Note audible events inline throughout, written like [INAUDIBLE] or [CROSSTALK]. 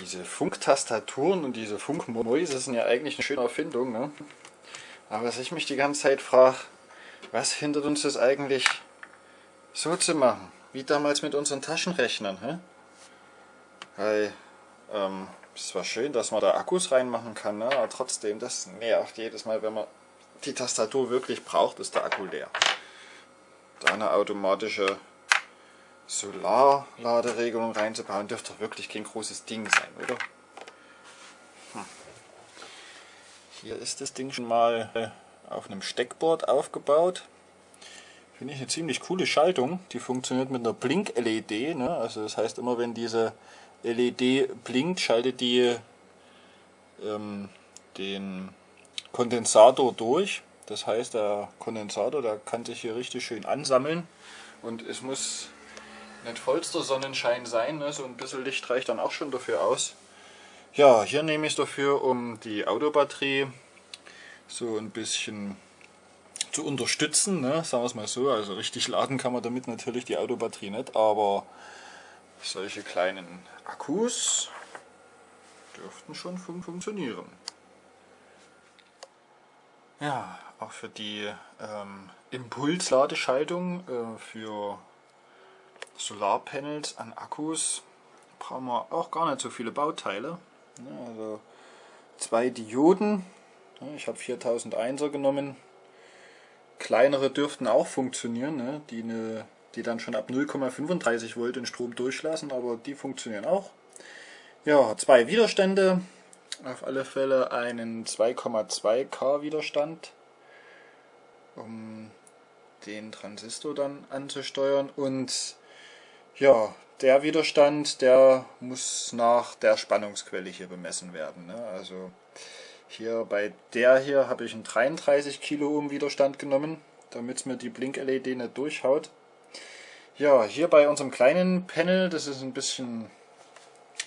diese Funktastaturen und diese Funkmäuse sind ja eigentlich eine schöne Erfindung. Ne? Aber was ich mich die ganze Zeit frage, was hindert uns das eigentlich so zu machen? Wie damals mit unseren Taschenrechnern. Hä? Weil, ähm, es war schön, dass man da Akkus reinmachen kann, ne? aber trotzdem, das nervt jedes Mal, wenn man die Tastatur wirklich braucht, ist der Akku leer. Da eine automatische Solarladeregelung reinzubauen, dürfte wirklich kein großes Ding sein, oder? Hm. Hier ist das Ding schon mal äh, auf einem Steckboard aufgebaut. Finde ich eine ziemlich coole Schaltung. Die funktioniert mit einer Blink-LED. Ne? Also das heißt immer, wenn diese LED blinkt, schaltet die ähm, den Kondensator durch. Das heißt, der Kondensator, der kann sich hier richtig schön ansammeln und es muss nicht vollster Sonnenschein sein, ne? so ein bisschen Licht reicht dann auch schon dafür aus. Ja, hier nehme ich es dafür, um die Autobatterie so ein bisschen zu unterstützen, ne? sagen wir es mal so. Also richtig laden kann man damit natürlich die Autobatterie nicht, aber solche kleinen Akkus dürften schon fun funktionieren. Ja, auch für die ähm, Impulsladeschaltung äh, für Solarpanels an Akkus brauchen wir auch gar nicht so viele Bauteile. Also zwei Dioden, ich habe 4001er genommen. Kleinere dürften auch funktionieren, ne? die, ne, die dann schon ab 0,35 Volt den Strom durchlassen, aber die funktionieren auch. Ja, zwei Widerstände, auf alle Fälle einen 2,2 K Widerstand, um den Transistor dann anzusteuern und ja, der Widerstand, der muss nach der Spannungsquelle hier bemessen werden. Ne? Also hier bei der hier habe ich einen 33 Kiloohm Widerstand genommen, damit es mir die Blink-LED nicht durchhaut. Ja, hier bei unserem kleinen Panel, das ist ein bisschen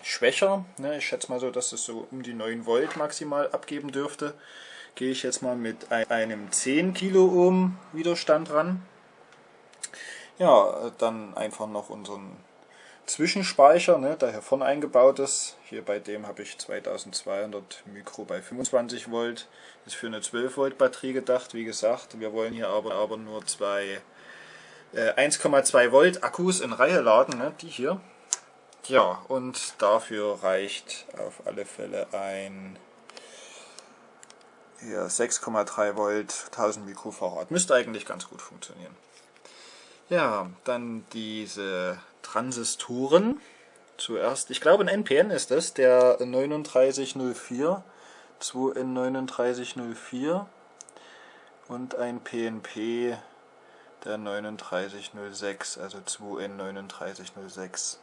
schwächer. Ne? Ich schätze mal so, dass es so um die 9 Volt maximal abgeben dürfte. Gehe ich jetzt mal mit einem 10 Kiloohm Widerstand ran. Ja, dann einfach noch unseren Zwischenspeicher, ne, der hier vorne eingebaut ist. Hier bei dem habe ich 2200 Mikro bei 25 Volt. Ist für eine 12 Volt Batterie gedacht. Wie gesagt, wir wollen hier aber, aber nur zwei äh, 1,2 Volt Akkus in Reihe laden, ne, die hier. Ja, und dafür reicht auf alle Fälle ein 6,3 Volt 1000 Mikrofarad. Müsste eigentlich ganz gut funktionieren. Ja, dann diese Transistoren. Zuerst, ich glaube ein NPN ist das, der 3904, 2N3904 und ein PNP der 3906, also 2N3906.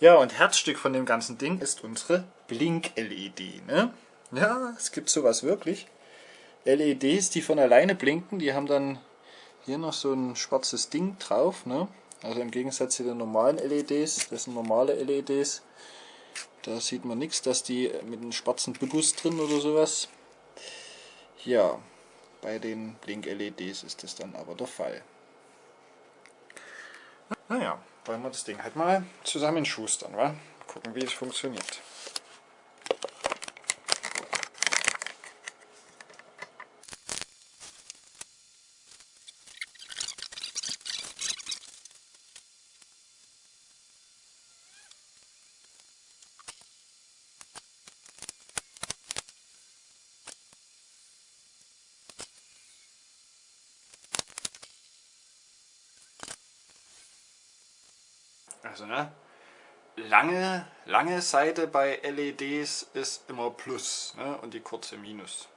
Ja, und Herzstück von dem ganzen Ding ist unsere Blink-LED. Ne? Ja, es gibt sowas wirklich. LEDs, die von alleine blinken, die haben dann hier noch so ein schwarzes Ding drauf. Ne? Also im Gegensatz zu den normalen LEDs, das sind normale LEDs. Da sieht man nichts, dass die mit einem schwarzen Bibus drin oder sowas. Ja, bei den Blink-LEDs ist das dann aber der Fall. Naja, wollen wir das Ding halt mal zusammen schustern, wa? Gucken, wie es funktioniert. Also ne, lange, lange Seite bei LEDs ist immer Plus ne, und die kurze Minus.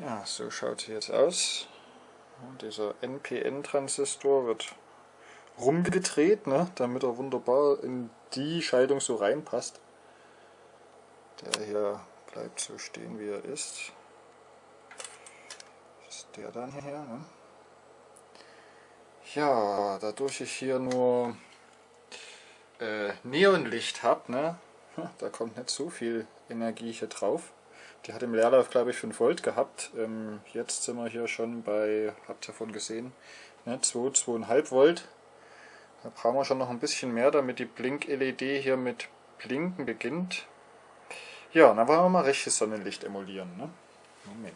Ja, so schaut sie jetzt aus. Dieser NPN-Transistor wird rumgedreht, ne, damit er wunderbar in die Schaltung so reinpasst. Der hier bleibt so stehen, wie er ist. Das ist der dann hier. Ne? Ja, dadurch ich hier nur äh, Neonlicht habe, ne, [LAUGHS] da kommt nicht so viel Energie hier drauf. Die hat im Leerlauf glaube ich 5 Volt gehabt. Ähm, jetzt sind wir hier schon bei, habt ihr davon gesehen, ne, 2, 2,5 Volt. Da brauchen wir schon noch ein bisschen mehr, damit die Blink-LED hier mit Blinken beginnt. Ja, dann wollen wir mal rechtes Sonnenlicht emulieren. Ne? Moment.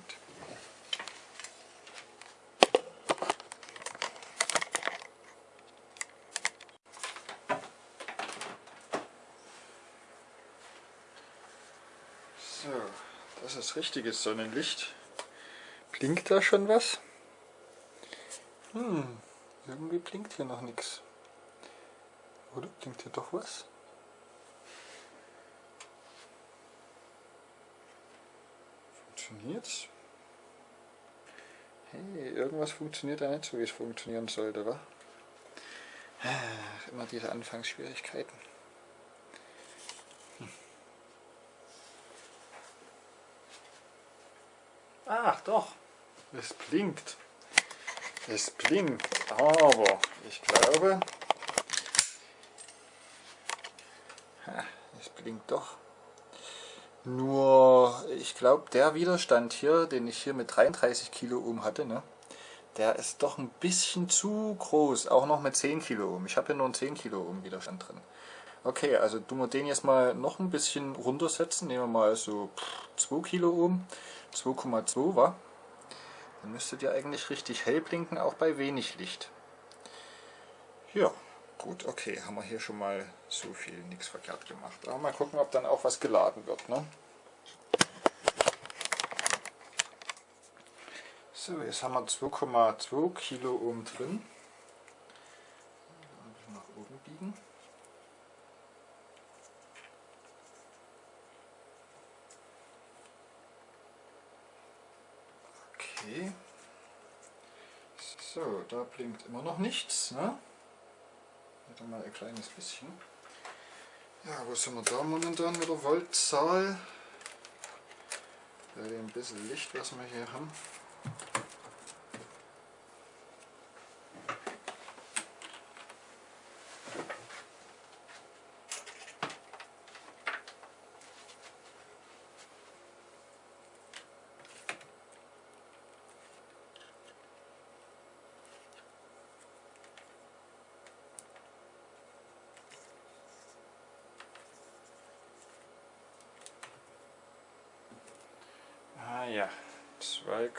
So, das ist richtiges Sonnenlicht. Blinkt da schon was? Hm, irgendwie blinkt hier noch nichts. Oder blinkt hier doch was? Funktioniert's? Hey, irgendwas funktioniert da nicht so, wie es funktionieren sollte, wa? Immer diese Anfangsschwierigkeiten. Doch, es blinkt. Es blinkt, aber ich glaube, es blinkt doch. Nur, ich glaube, der Widerstand hier, den ich hier mit 33 Kilo Ohm hatte, ne, der ist doch ein bisschen zu groß, auch noch mit 10 Kilo Ohm. Ich habe hier nur einen 10 Kilo Ohm Widerstand drin. Okay, also tun wir den jetzt mal noch ein bisschen runtersetzen. Nehmen wir mal so 2 Kilo Ohm, 2,2 war. Dann müsstet ihr eigentlich richtig hell blinken, auch bei wenig Licht. Ja, gut, okay, haben wir hier schon mal so viel nichts verkehrt gemacht. Aber mal gucken, ob dann auch was geladen wird. Ne? So, jetzt haben wir 2,2 Kilo Ohm drin. Nach oben biegen. Okay. So, da blinkt immer noch nichts. Ne? Mal ein kleines bisschen. Ja, wo sind wir da momentan mit der Voltzahl? Bei dem bisschen Licht, was wir hier haben. Ah ja, 2,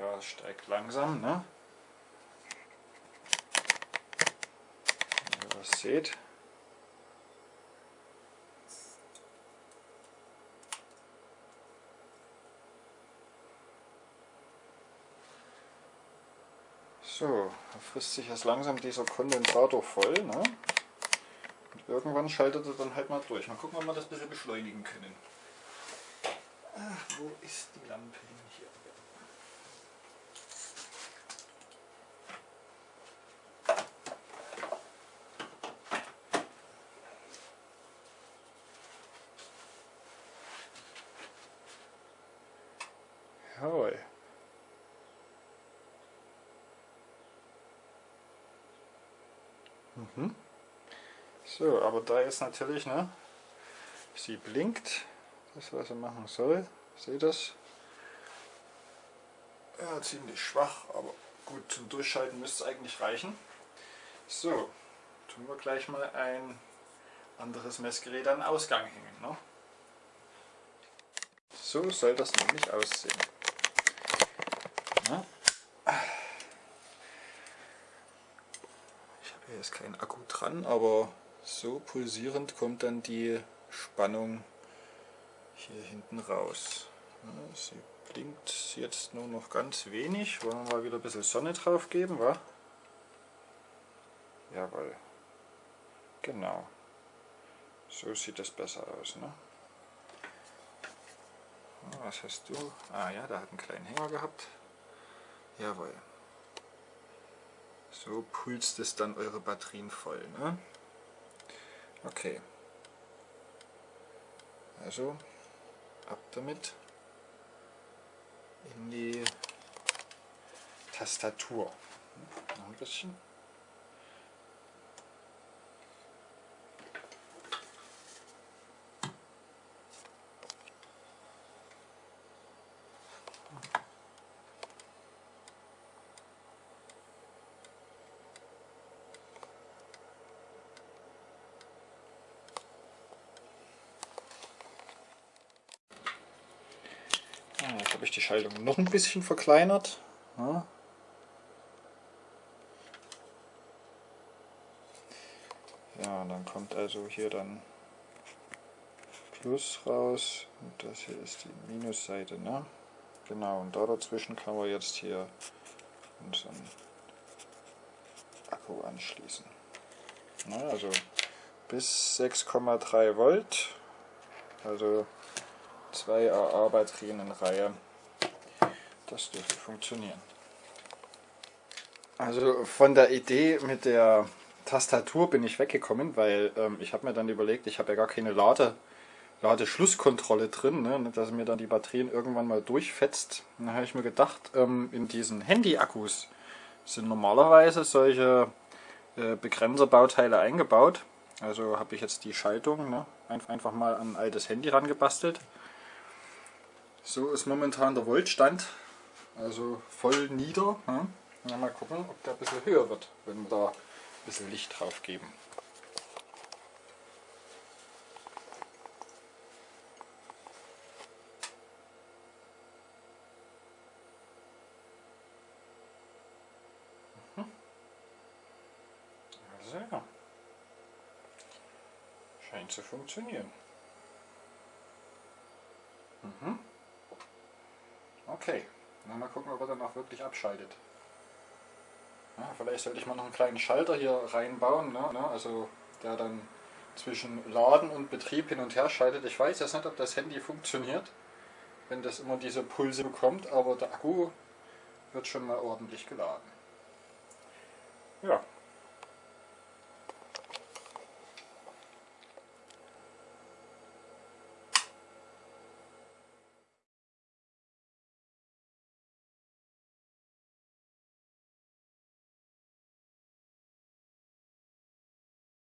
ja, steigt langsam, ne? Wenn ihr was seht. So, da frisst sich jetzt langsam dieser Kondensator voll. Ne? Und irgendwann schaltet er dann halt mal durch. Mal gucken, ob wir das ein bisschen beschleunigen können. Ach, wo ist die Lampe hin hier? Jawohl. Mhm. So, aber da ist natürlich, ne, sie blinkt, das was er machen soll. Seht das? Ja, ziemlich schwach, aber gut, zum Durchschalten müsste es eigentlich reichen. So, tun wir gleich mal ein anderes Messgerät an den Ausgang hängen. Ne? So soll das nämlich aussehen. Ja. Ich habe jetzt keinen Akku dran, aber so pulsierend kommt dann die Spannung hier hinten raus. Sie blinkt jetzt nur noch ganz wenig. Wollen wir mal wieder ein bisschen Sonne drauf geben, wa? Jawohl. Genau. So sieht es besser aus. Ne? Was hast du? Ah ja, da hat einen kleinen Hänger gehabt. Jawohl. So pulst es dann eure Batterien voll. Ne? Okay. Also ab damit in die Tastatur. Noch ein bisschen. Jetzt habe ich die Schaltung noch ein bisschen verkleinert. Ja. ja, dann kommt also hier dann Plus raus und das hier ist die Minusseite. Ne? Genau, und da dazwischen kann man jetzt hier unseren Akku anschließen. Na, also bis 6,3 Volt, also zwei AA-Batterien in Reihe. Das dürfte funktionieren. Also von der Idee mit der Tastatur bin ich weggekommen, weil ähm, ich habe mir dann überlegt, ich habe ja gar keine Lade, Ladeschlusskontrolle drin, ne, dass mir dann die Batterien irgendwann mal durchfetzt. Dann habe ich mir gedacht, ähm, in diesen Handy-Akkus sind normalerweise solche äh, Begrenzerbauteile eingebaut. Also habe ich jetzt die Schaltung ne, einfach mal an ein altes Handy rangebastelt. So ist momentan der Voltstand, also voll nieder. Ja. Mal gucken, ob der ein bisschen höher wird, wenn wir da ein bisschen Licht drauf geben. Also ja, scheint zu funktionieren. Mhm. Okay, dann mal gucken, ob er dann auch wirklich abschaltet. Ja, vielleicht sollte ich mal noch einen kleinen Schalter hier reinbauen, ne? ne also der dann zwischen Laden und Betrieb hin und her schaltet. Ich weiß jetzt nicht, ob das Handy funktioniert, wenn das immer diese Pulse bekommt, aber der Akku wird schon mal ordentlich geladen. Ja,